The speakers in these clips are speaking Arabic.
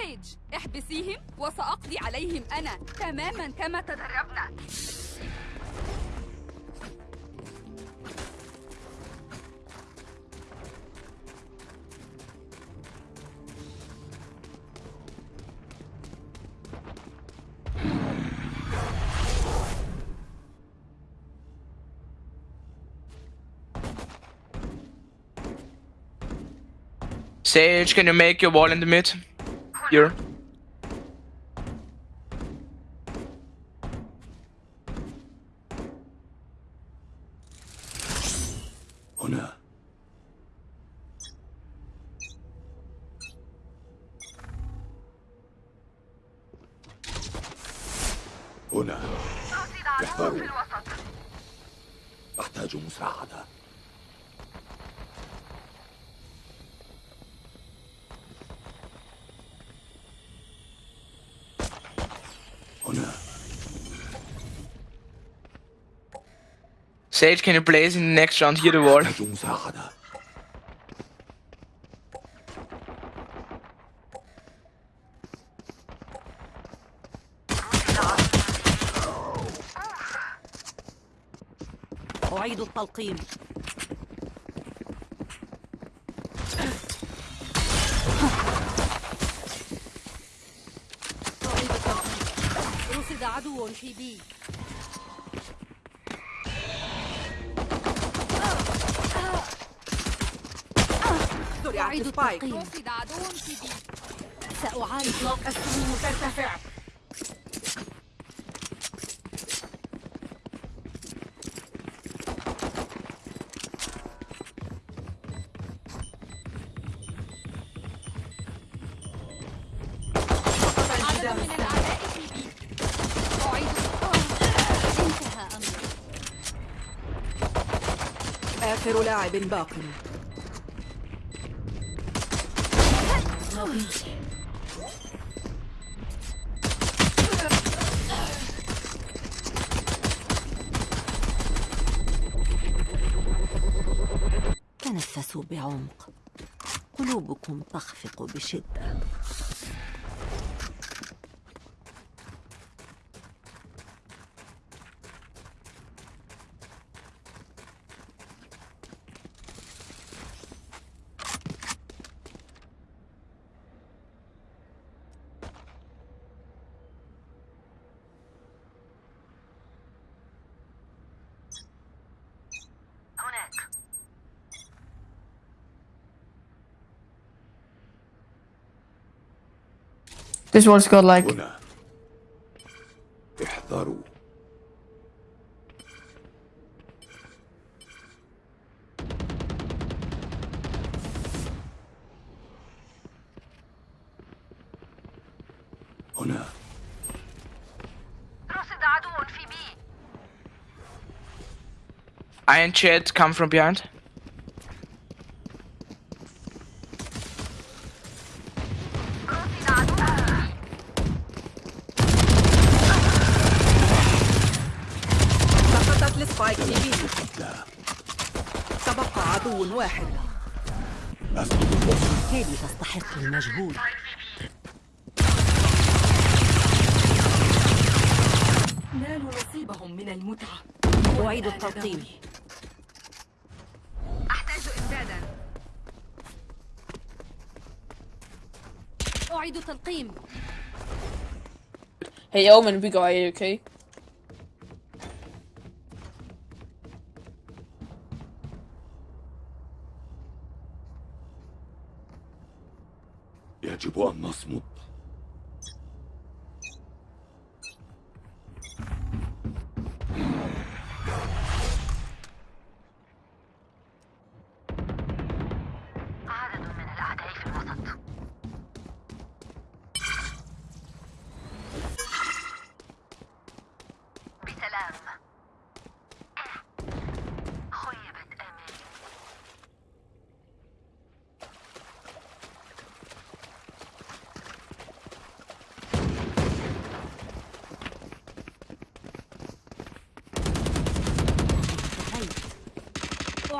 سيج احبسيهم وسأقضي عليهم أنا تماما كما تدربنا Sage, can you make your wall in the mid? Here. هنا. هنا. احذروا أحتاج مساعدة هنا Sage, can you place in the next round here the wall? أحتاج مساعدة أعيد التلقيم أعيد التلقيم رصد عدو في بي أعيد التلقيم بي. سأعالج السموم ترتفع آخر لاعب باق. تنفسوا بعمق. قلوبكم تخفق بشدة. This one's got like هنا احذروا هنا رصد عدو في بي Iron Jet, come from behind. Hey Omen, we got A, okay? يجب أن نصمت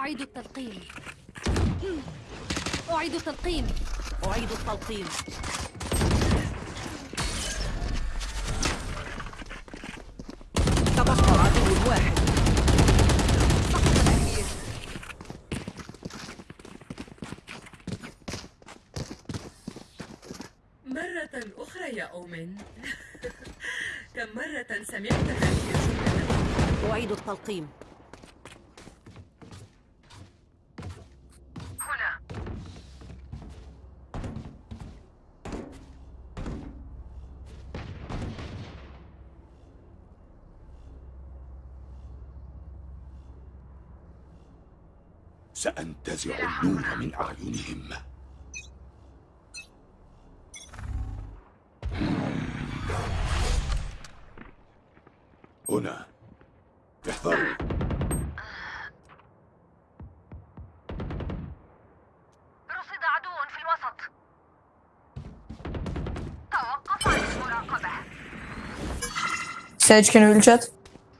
أعيد التلقيم. أعيد التلقيم. أعيد التلقيم. تبقى عدو واحد. مرة أخرى يا أومن. كم مرة سمعت هذه الجملة؟ أعيد التلقيم. سأنتزع النور من أعينهم. هنا. احذروا. رصد عدو في الوسط. توقف عن المراقبة. Sage, can you chat?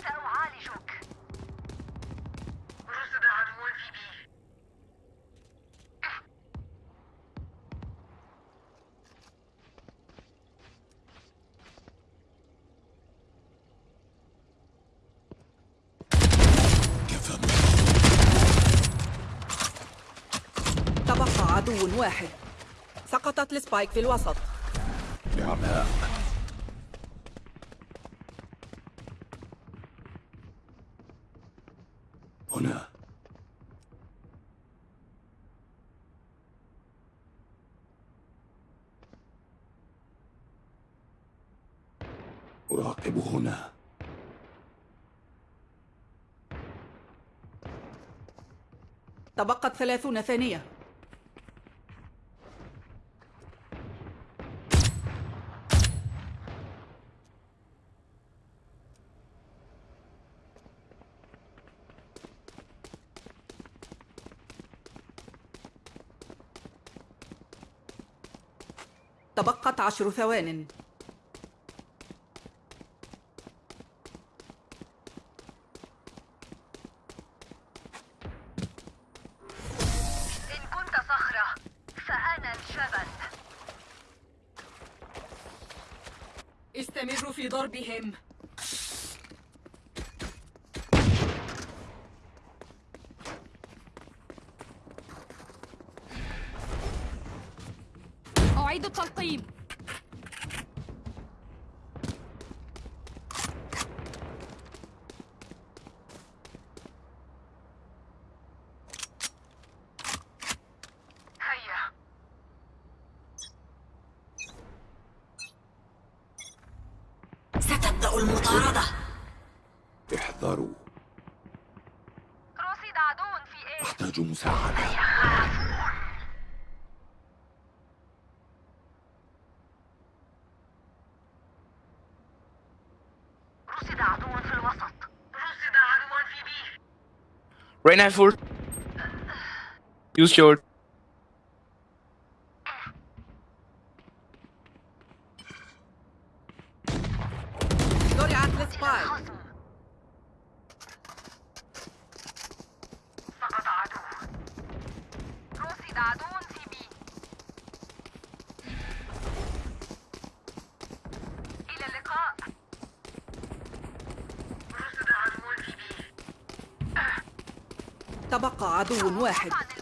سأعالجك رصد عدو في بي كفى تبقى عدو واحد. سقطت السبايك في الوسط. نعماء هنا. أراقب هنا. تبقت ثلاثون ثانية. تبقت عشر ثوان. إن كنت صخرة فأنا الجبل استمروا في ضربهم أعيد التلقيم هيا ستبدأ المطاردة احذروا. رصد عدو في إيه؟ أحتاج مساعدة. رصد عدو في الوسط. رصد عدو في B. Rain have full. Use your. زرعت ال Spike خصم سقط عدو رصد عدو في B إلى اللقاء رصد عدو في بي تبقى عدو واحد عن المراقبة والآن أين كنت؟ لا حاجة لهذه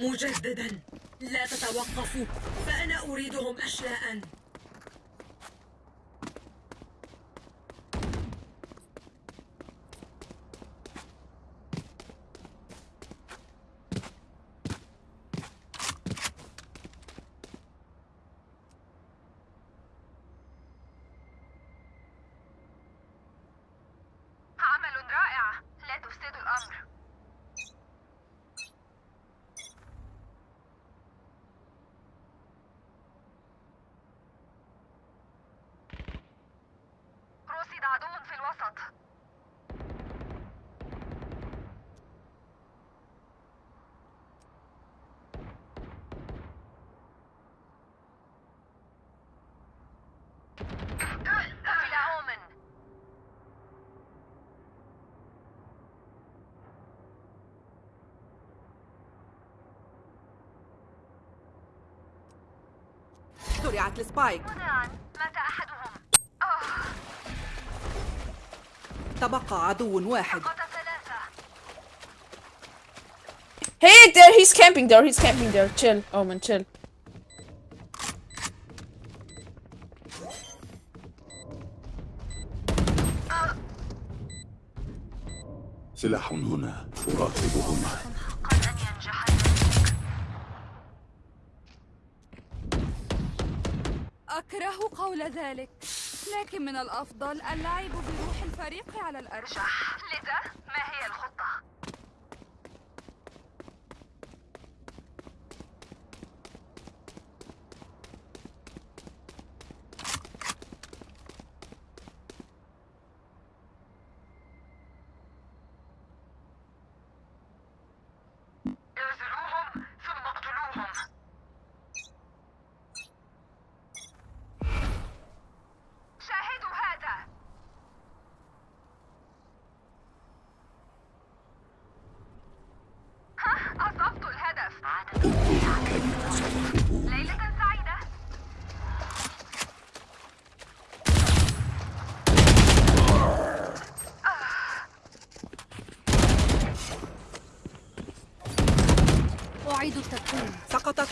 مجددا. لا تتوقفوا. أريدهم أشلاء عمل رائع لا تفسدوا الأمر زرعت السبايك مات أحدهم تبقى عدو واحد Hey, there, he's camping there, he's camping there. Chill. Oh man, chill. سلاح هنا أراقبهم أكره قول ذلك. لكن من الأفضل اللعب بروح الفريق على الأرجح لذا؟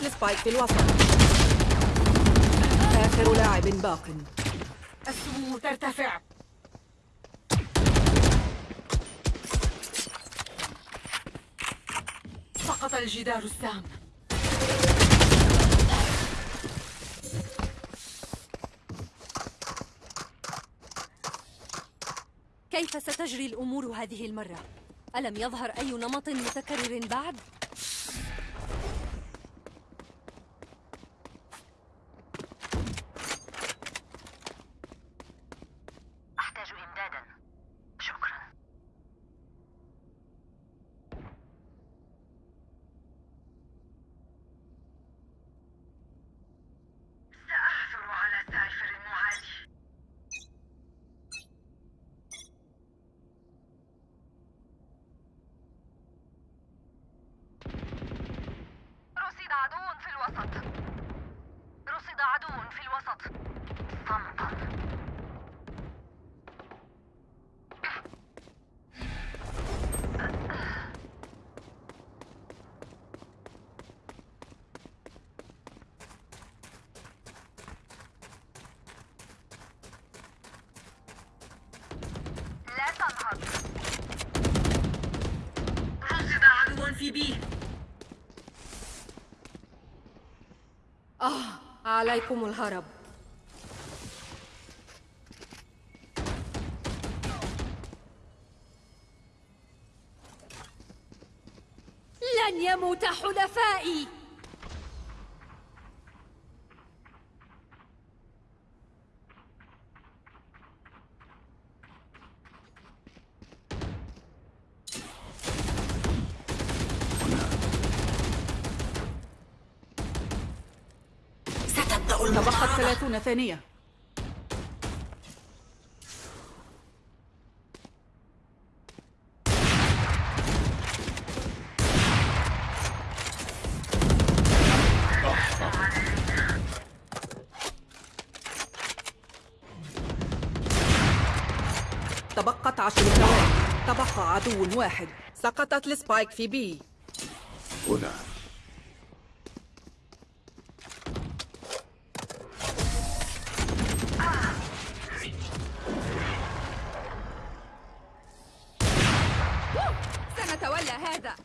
السبايك في الوسط آخر لاعب باق السموم ترتفع سقط الجدار السام كيف ستجري الأمور هذه المرة؟ ألم يظهر أي نمط متكرر بعد؟ أحتاج إمدادا شكرا سأعثر على سايفر المعادي رصد عدو في الوسط رصد عدو في الوسط صمتا لا تنهض رصد عدو في بي عليكم الهرب. لن يموت حلفائي تبقت ثلاثون ثانية. تبقت عشر ثواني. تبقى عدو واحد. سقطت السبايك في بي. هنا. سنتولى هذا.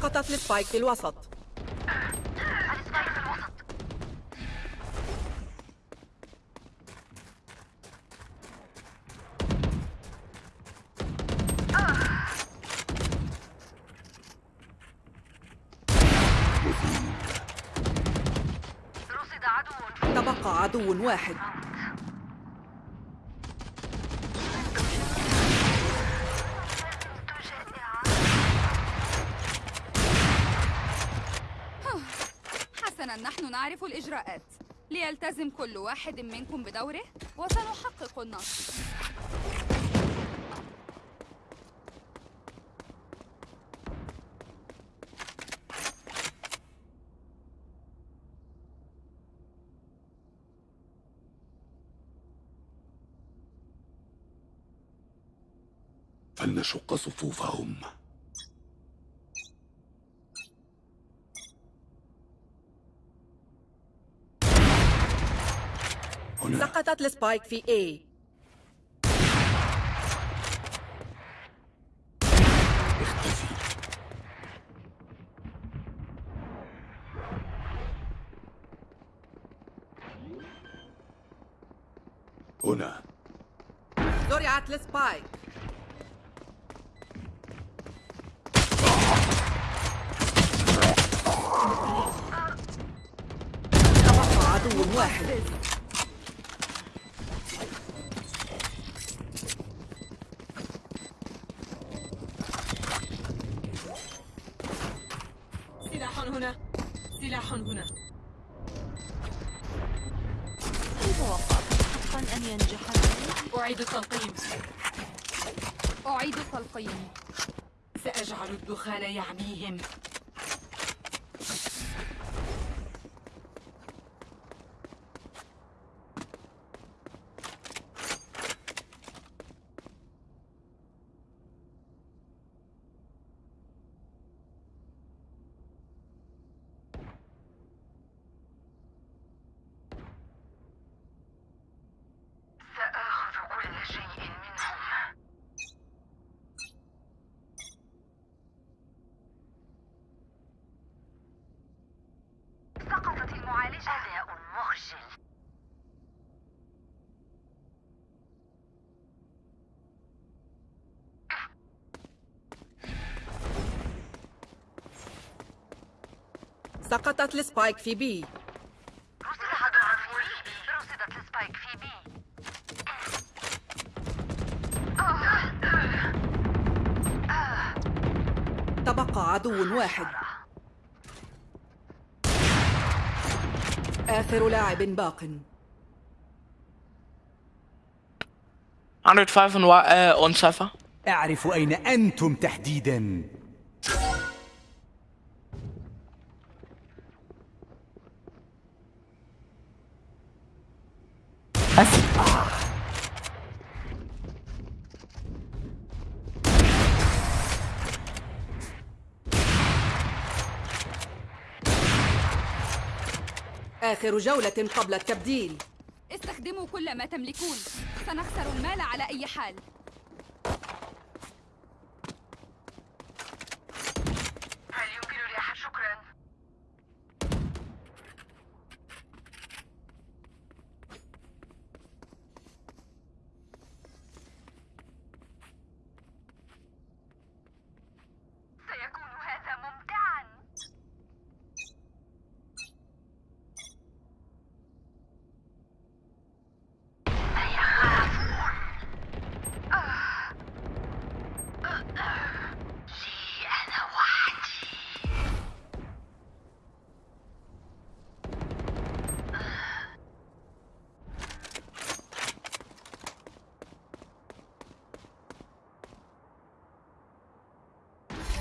سقطت للسبايك في الوسط. تبقى عدو واحد. الإجراءات ليلتزم كل واحد منكم بدوره وسنحقق النصر. فلنشق صفوفهم. سقطت السبايك في A. اختفي. هنا. زرعت السبايك. عدو واحد. أعيد التلقيم سأجعل الدخان يعميهم سقطت ال Spike في رصد بي. رصدت ال Spike في B تبقى عدو واحد. آخر لاعب باق. 105 on, wa- uh, on Cypher. أعرف أين أنتم تحديدا. آخر جولة قبل التبديل. استخدموا كل ما تملكون. سنخسر المال على أي حال.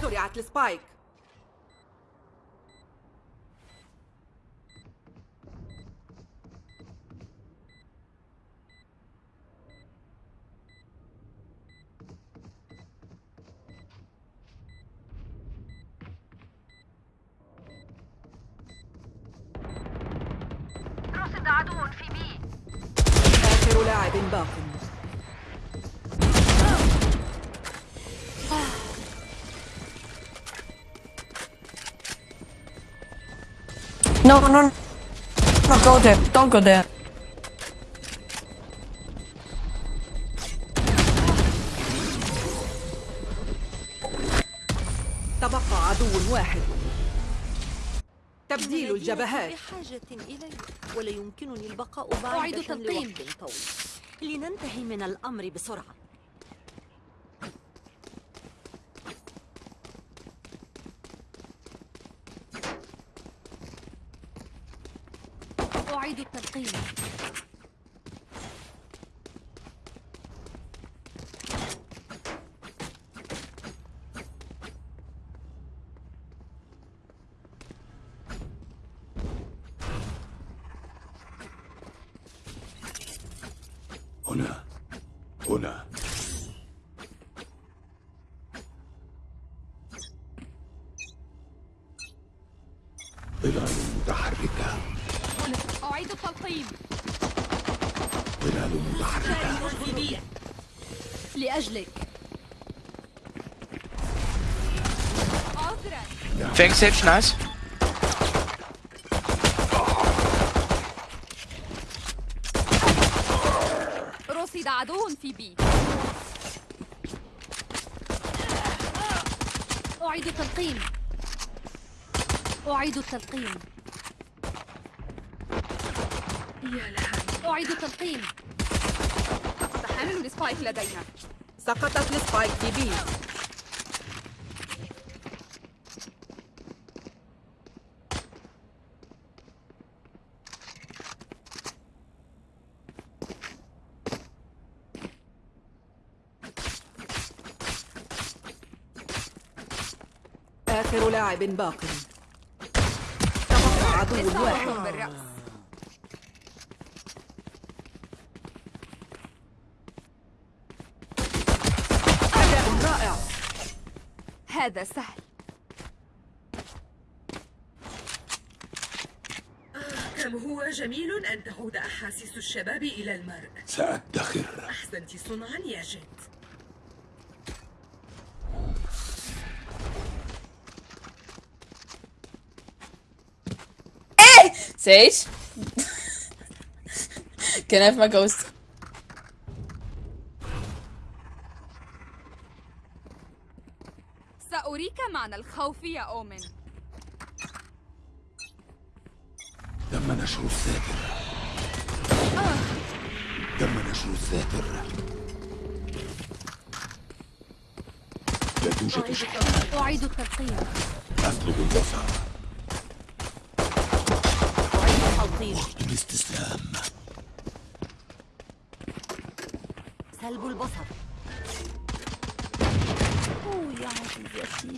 زرعت السبايك. رصد عدو في بي آخر لاعب باق. No, no, no. No, go there. Don't go there. تبقى عدو واحد تبديل الجبهات بحاجة إلي ولا يمكنني البقاء بعيدة تلقيم. لوقت طويل لننتهي من الأمر بسرعة أعيد التلقيم هنا هنا. ظلال متحركة هنا. أعيد التلقيم. ظلال متحركة لأجلك. عذرا Thanks, Sage. Nice. رصد عدو في بي أعيد التلقيم أعيد التلقيم يا لها أعيد التلقيم لقد حملوا ال Spike لدينا. سقطت ال Spike في B آخر لاعب باق. تبقى عدو واحد. أداء رائع. هذا سهل. كم هو جميل أن تعود أحاسيس الشباب إلى المرء. سأدخر. أحسنت صنعا يا جد. Sage? Can I have my ghost? سأريك معنى الخوف يا أومن. تم نشر الساتر تم نشر الساتر لا توجد شحنات أعيد التلقيم أسلب البصر. التلقيم وقت الاستسلام سلب البصر. أوه يا عزيزتي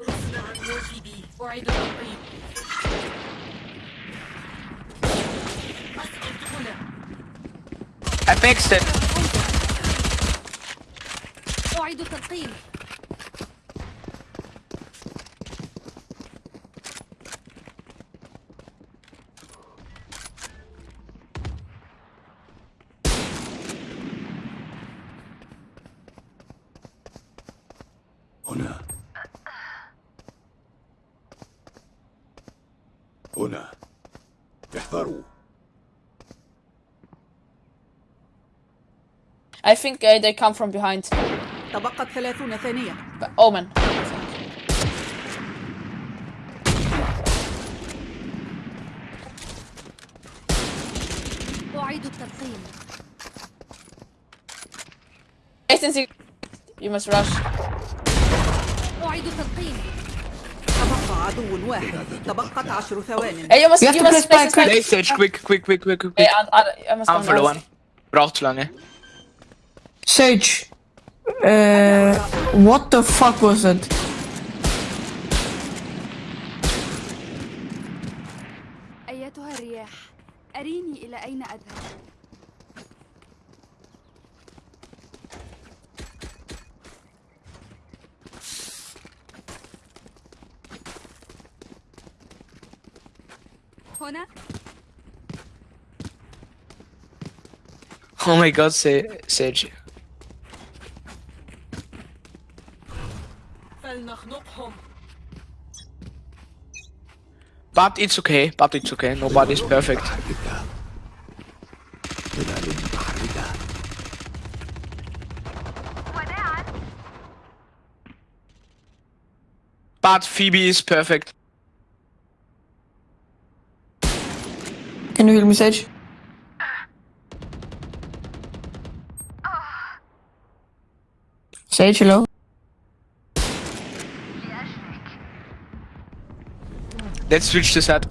رصد عدو في بي أعيد التلقيم أسقط هنا I fixed it. أعيد I think uh, they come from behind. تبقت ثلاثون ثانية But Omen. أعيد التلقيم Agency. You must rush. أعيد التلقيم تبقى عدو واحد تبقت عشر ثوان Hey, you must, You have you to must play place spike the spike. Play Sage. Quick, quick, quick, quick, quick, Hey, quick. I, I, I must Han go förlorar. now. Braucht zu lange. Sage. Uh, what the fuck was it? أيتها الرياح أريني إلى أين أذهب هنا Oh my god, Sa- Sage. But it's okay, but it's okay, nobody's perfect. But Phoebe is perfect. Can you hear me, Sage? Sage, hello? Let's switch this out.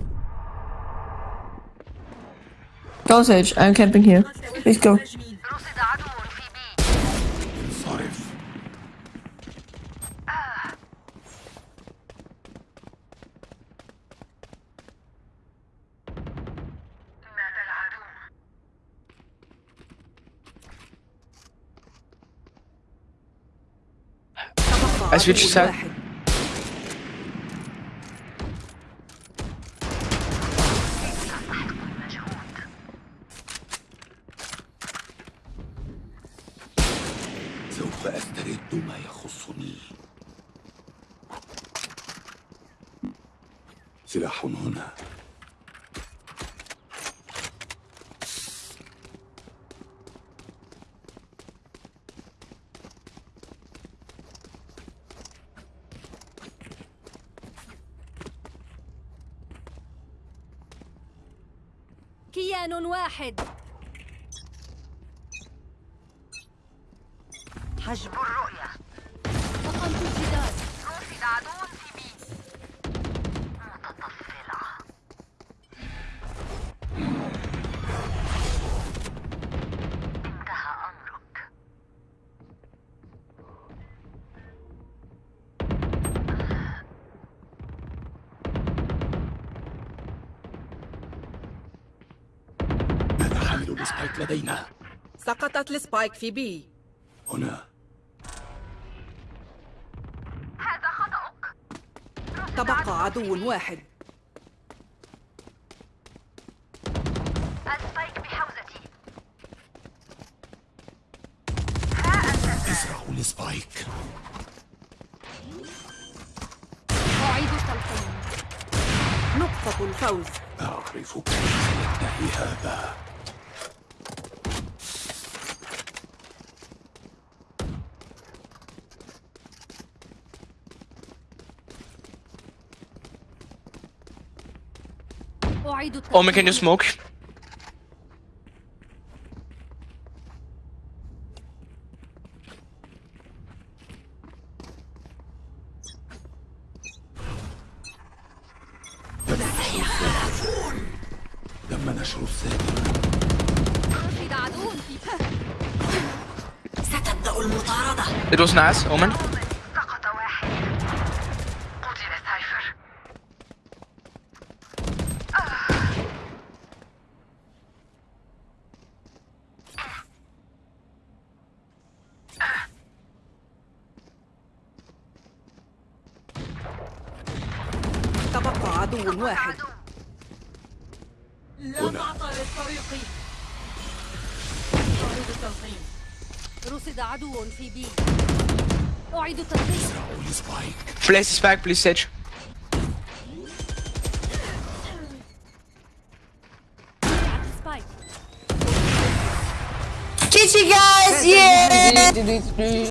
Go, Sage. I'm camping here. Please go. مهاجمين. رصد عدو في بي انصرف مات العدو تبقى I switched عدو side. سوف أسترد ما يخصني. سلاح هنا. كيان واحد. حامل ال Spike لدينا. سقطت ال Spike في B. هنا. هذا خطأك. تبقى عدو واحد. ال Spike بحوزتي. ازرعوا ال Spike أعيد التلقيم نقطة الفوز. أعرف كيف سينتهي هذا. Omen, can you smoke? تم نشر السادس رصد عدو في ستبدأ المطاردة It was nice, Omen. سقط واحد قتل سايفر تبقى عدو واحد. لا تعطل الطريق أعيد التلقيم. رصد عدو في B. أعيد التلقيم. ازرعوا ال Spike Place the Spike, please, Sage. وقعت ال Spike GG, guys! Yeah!